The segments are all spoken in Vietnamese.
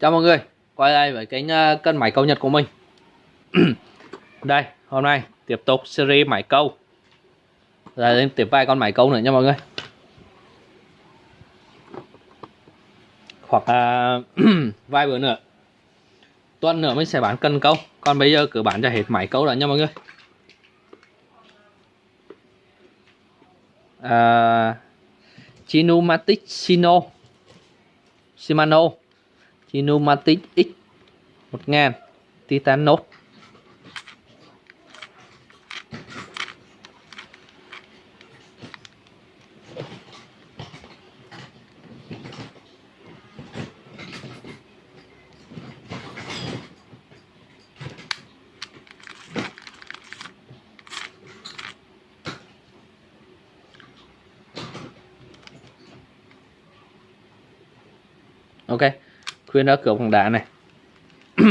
Chào mọi người, quay lại với kênh ờ, uh, cân máy câu Nhật của mình. Đây, hôm nay tiếp tục series máy câu. Rồi lên tiếp vài con máy câu nữa nha mọi người. Hoặc à, uh, vài bữa nữa Tuần nữa mình sẽ bán cân câu. Còn bây giờ cứ bán cho hết máy câu rồi nha mọi người. À, uh, Chinumatic Sino Shimano. Kinumatic X 1000 Titan Note Okay khuyên ở cửa bằng đá này.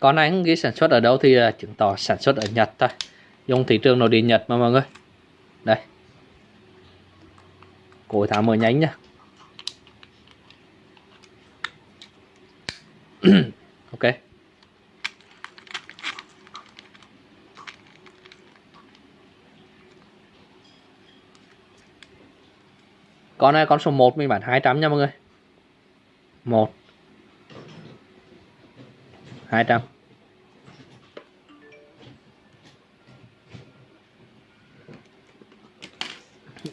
Con này ghi sản xuất ở đâu thì chứng tỏ sản xuất ở Nhật thôi. Dùng thị trường nội địa Nhật mà mọi người. Đây. Cối thả mở nhánh nhá ok con này con số 1 mình bán 200 nha mọi người. 1 200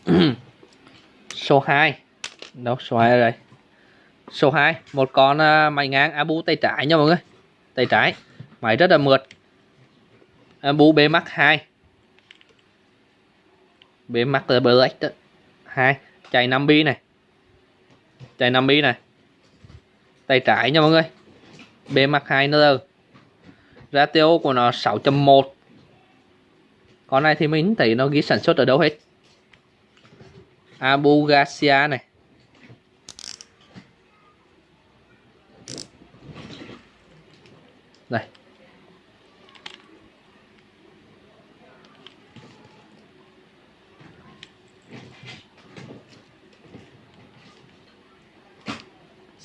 số 2 đâu, số 2 ở đây. Số 2 một con à, máy ngang Abu tay trái nha mọi người. Tay trái. Máy rất là mượt. Abu B Max 2 B Max Black 2 chạy 5 bi này. Chạy 5 bi này. Tay trái nha mọi người. Bề mặt 2 nữa ratio của nó 6.1 con này thì mình thấy nó ghi sản xuất ở đâu hết? Abu Garcia này.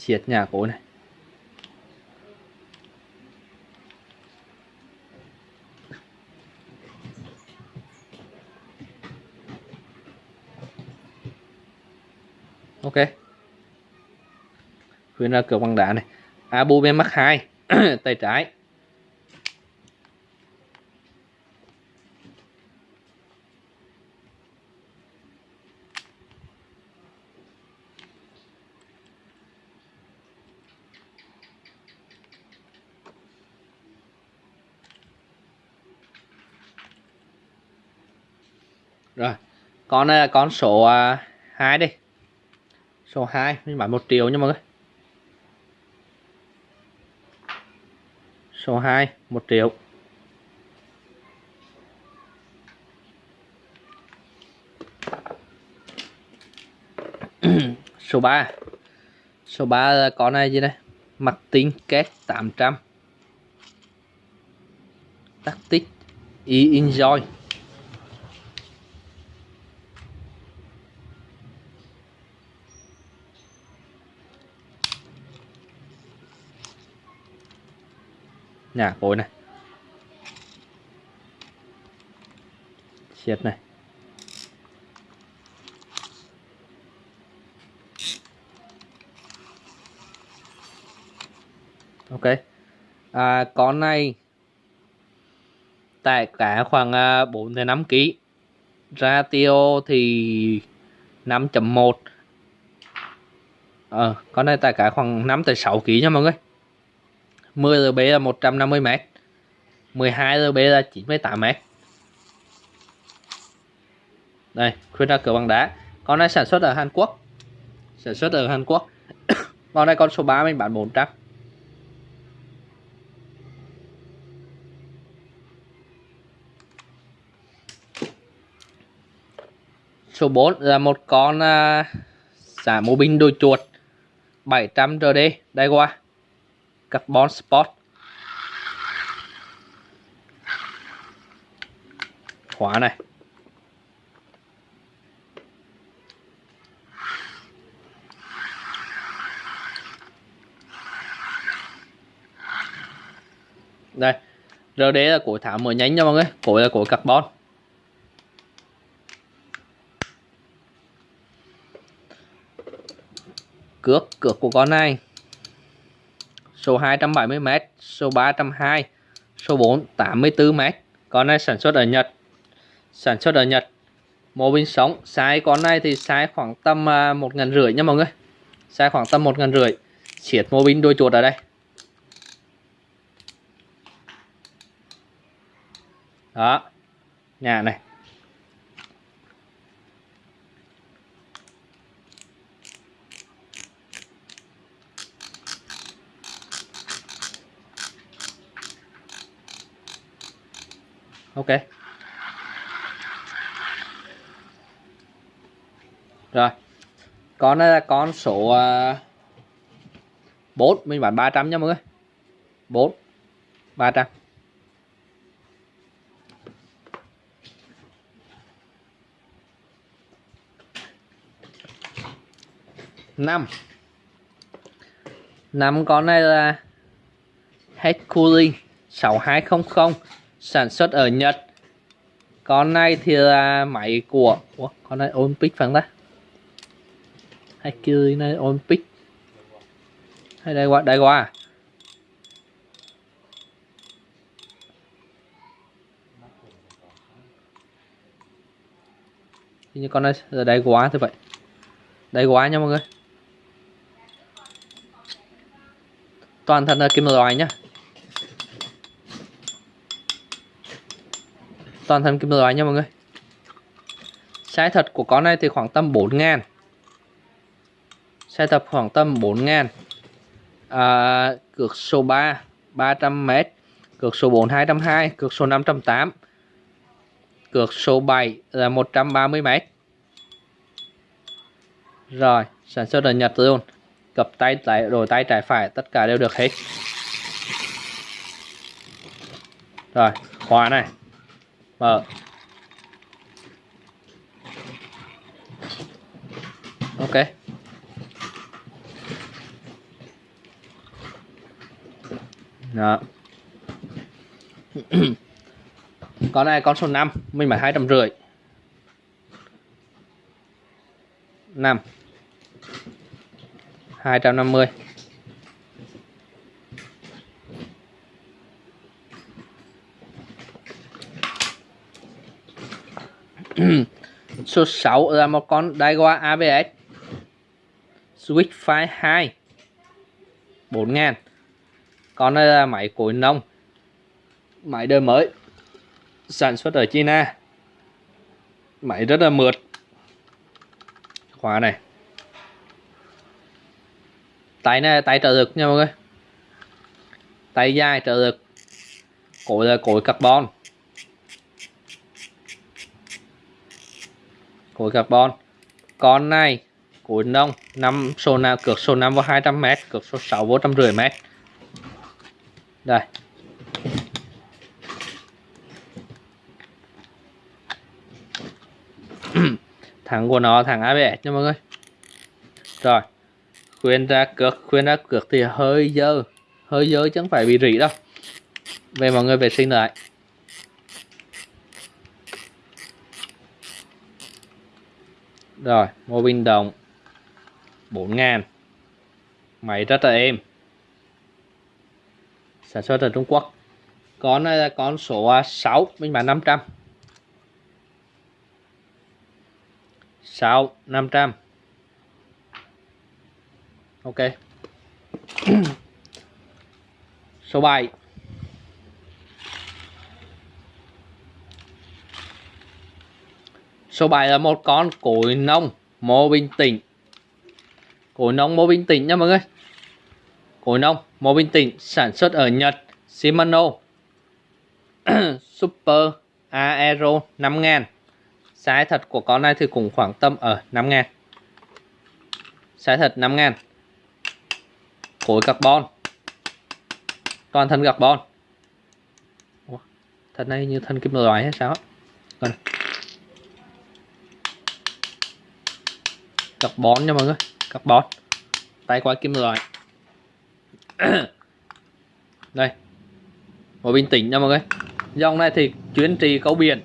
Siết nhà cổ này. Ok. Khuyên ra cửa bằng đá này. Abu bên mắc 2 tay trái rồi con này là con số uh, 2 đi số 2 mình bán 1 triệu nha mọi người. Số 2 1 triệu. Số 3 số 3 là ờ, con này gì đây? Mặt tính két 800 tactic e enjoy. Nhà cối này. Siết này. Ok. À, con này. Tại cả khoảng à, 4 đến 5 kg ratio thì 5.1 ờ à, con này tại cả khoảng 5 tới 6 kg nha mọi người. 10 RB là 150 m 12 RB là 98 m đây khuyên ra cửa bằng đá. Con này sản xuất ở Hàn Quốc. Sản xuất ở Hàn Quốc. Con này con số 3 mình bán 400 số 4 là một con uh, xả mô binh đôi chuột 700 RD đây qua carbon spot. Khóa này. Đây RD là cổ thảm mở nhánh nha mọi người. Cổ là cổ carbon. Cước cược của con này số 270m số 302 số 4 84m con này sản xuất ở Nhật. Sản xuất ở Nhật. Mô pin sống. Size con này thì size khoảng tầm à, một ngàn rưỡi nha mọi người. Size khoảng tầm một ngàn rưỡi. Siết mô pin đôi chuột ở đây. Đó. Nhà này. Ok. Rồi. Con này là con số ờ, bốn. 4 mình bán 300 nha mọi người. 4 300 5 5 con này là Head Cooling 6200 sản xuất ở Nhật. Con này thì là máy của Ủa, con này Olympic phải không ta? Hay kia này Olympic? Hay đây qua đây qua như con này giờ đây quá thế vậy. Đây quá nha mọi người. Toàn thân là kim loại nhá. Toàn thân kim loại nha mọi người. Size thật của con này thì khoảng tầm 4 ngàn. Size thật khoảng tầm 4 ngàn. À, cược số 3 300m cược số 4 220 cược số 508 cược số 7 là 130m rồi sản xuất ở Nhật luôn. Cặp tay trái đổi tay trái phải tất cả đều được hết. Rồi khóa này mở ok. Đó. Con này con số 5 mình phải hai trăm rưỡi. Năm. Hai trăm năm mươi. Số 6 là một con Daiwa ABS Switch 5 2 4000 con này là máy cối nông. Máy đời mới. Sản xuất ở China. Máy rất là mượt. Khóa này. Tay này tay trợ lực nha mọi người. Tay dài trợ lực. Cối là cối carbon. Khối carbon con này khối nông, năm số nào, cược số 5 vào 200 m cược số 6 vô 150 m đây. Thằng của nó, thằng ABS nha mọi người. Rồi, khuyên ra cược, khuyên ra cược thì hơi dơ hơi dơ chứ không phải bị rỉ đâu. Về mọi người vệ sinh lại. Rồi, mô pin đồng. 4 ngàn. Máy rất là êm. Sản xuất ở Trung Quốc. Con này là con số 6 mình bán 500 6 500 ok. Số 7 số 7 là một con cối nông mô bình tĩnh. Cối nông mô bình tĩnh nha mọi người. Cối nông mô bình tĩnh sản xuất ở Nhật Shimano. Super Aero 5000 Size thật của con này thì cũng khoảng tầm ở 5000 Size thật 5000 cối carbon. Toàn thân carbon. Ủa, Thân này như thân kim loại hay sao? Còn Carbon nha mọi người. Carbon Tay quay kim loại. Đây. Một bình tĩnh nha mọi người. Dòng này thì chuyên trì câu biển.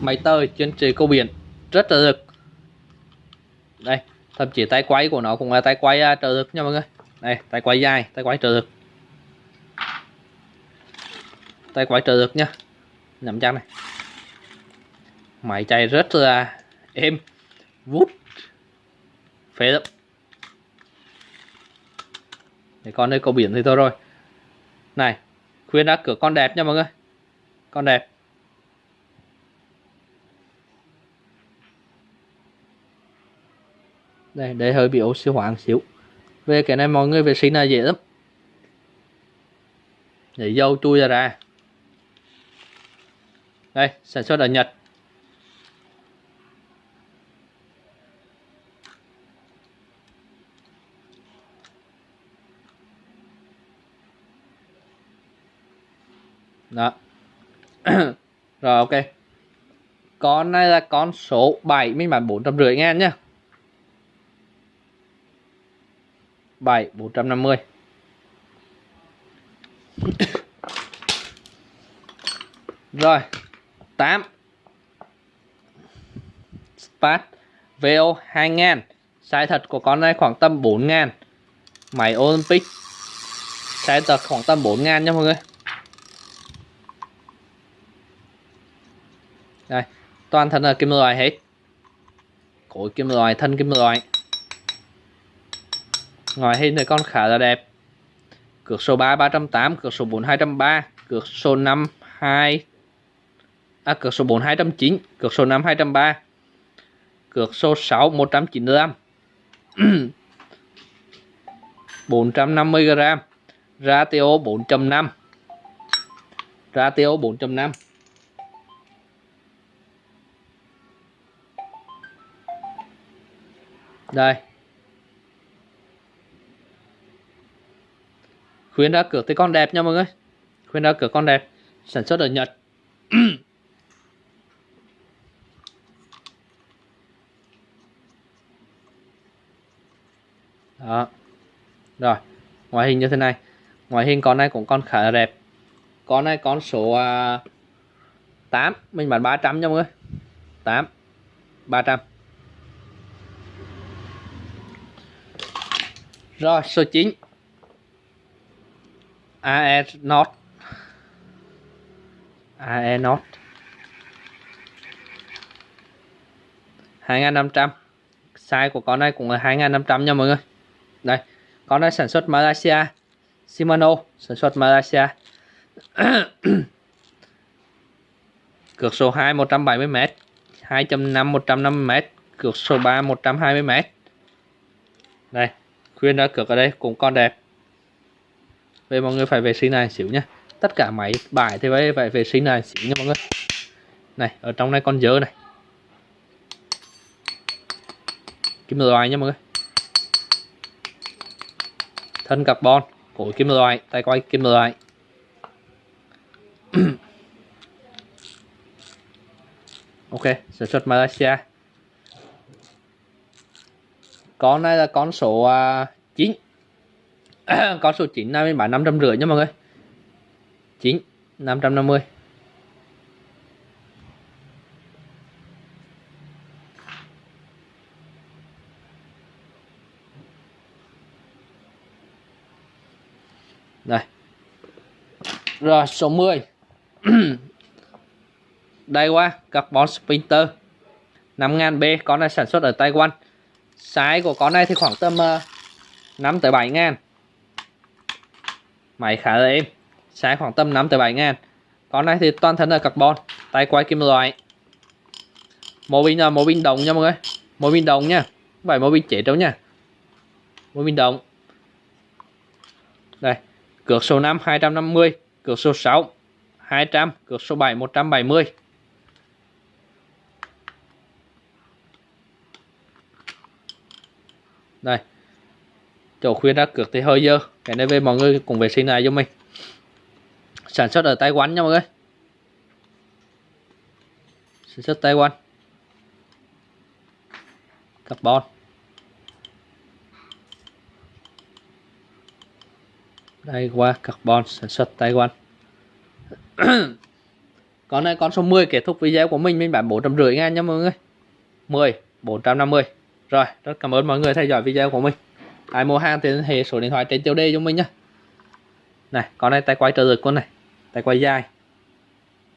Máy tơi chuyên trì câu biển. Rất là lực Đây, Thậm chí tay quay của nó cũng là tay quay à, trợ lực nha mọi người. Đây, tay quay dài, Tay quay trợ lực. Tay quay trợ lực nha. Nắm chắc này. Máy chạy rất là êm. Vút phế lắm. Để con đây cầu biển thì thôi rồi. Này Khuyên đã cửa con đẹp nha mọi người. Con đẹp. Đây, để hơi bị oxy hóa một xíu. Về cái này mọi người vệ sinh là dễ lắm. Để dâu chui ra ra. Đây, sản xuất ở Nhật. Đó. Rồi, ok. Con này là con số 7 mình bán 450 ngàn nhá. 7 450 rồi 8 Spat VO 2 ngàn. Size thật của con này khoảng tầm 4000 Máy Olympic. Size thật khoảng tầm 4000 nha mọi người. Đây toàn thân là kim loại hết. Cối kim loại thân kim loại. Ngoài hình thì con khá là đẹp. Cược số 3 308 cược số 4 203 cược số 5 2 à, cược số 4 209 cược số 5 203 cược số 6 195 450 g ratio 4.5 ratio 4.5 đây. Khuyến đã cửa tới con đẹp nha mọi người. Khuyến đã cửa con đẹp. Sản xuất ở Nhật. Đó. Rồi. Ngoại hình như thế này. Ngoại hình con này cũng con khá là đẹp. Con này con số à, uh, 8 mình bán 300 nha mọi người. 8 300 Rồi, số 9 AE not AE not 2500 size của con này cũng là 2500 nha mọi người. Đây, con này sản xuất Malaysia. Shimano sản xuất Malaysia. Cược số 2 170m 2.5 150m cược số 3 120m đây khuyên đã cược ở đây cũng con đẹp. Vậy mọi người phải vệ sinh này xíu nhé tất cả máy bài thì phải phải vệ sinh này xíu nha mọi người. Này, ở trong này con dơ này. Kim loại nha mọi người. Thân carbon cổ kim loại tay quay kim loại ok, sản xuất Malaysia con này là con số à, uh, 9 con số 9 này mình bán 550 nha mọi người. 9 550 đây rồi số 10 đây qua carbon sprinter 5000B con này sản xuất ở Taiwan. Size của con này thì khoảng tầm ờ, uh, 5 tới 7 ngàn. Máy khá là êm. Size khoảng tầm 5 tới 7 ngàn. Con này thì toàn thân là carbon Tay quay kim loại. Mô pin ờ, là mô pin đồng nha mọi người. Mô pin đồng nha. Không phải mô pin chết đâu nha. Mô pin đồng. Đây Cược số 5 250 Cược số 6 200 Cược số 7 170 đây. Chỗ khuyên đã cược thì hơi dơ. Cái này về mọi người cùng vệ sinh này cho mình. Sản xuất ở Taiwan nha mọi người. Sản xuất Taiwan. Carbon. Đây, qua carbon, sản xuất Taiwan. Con này con số 10 kết thúc video của mình mình bán 450 ngàn nha mọi người. 10 450 rồi, rất cảm ơn mọi người theo dõi video của mình. Ai mua hàng thì liên hệ số điện thoại trên tiêu đề cho mình nhé này, con này tay quay trợ lực con này, tay quay dài.